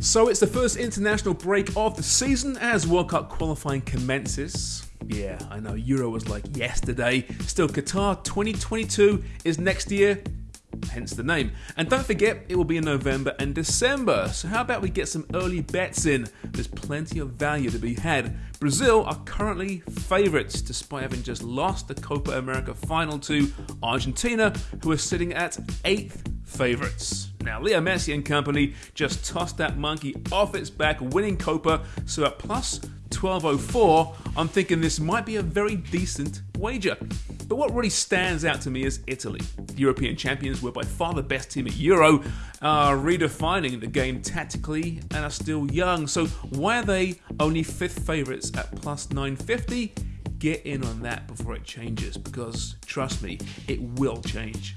So it's the first international break of the season as World Cup qualifying commences. Yeah, I know Euro was like yesterday. Still, Qatar 2022 is next year, hence the name. And don't forget, it will be in November and December. So, how about we get some early bets in? There's plenty of value to be had. Brazil are currently favourites, despite having just lost the Copa America final to Argentina, who are sitting at eighth favourites. Now, Leo Messi and company just tossed that monkey off its back, winning Copa, so at plus 1204, I'm thinking this might be a very decent wager. But what really stands out to me is Italy. The European champions were by far the best team at Euro, are redefining the game tactically, and are still young. So why are they only fifth favourites at plus 950? Get in on that before it changes, because trust me, it will change.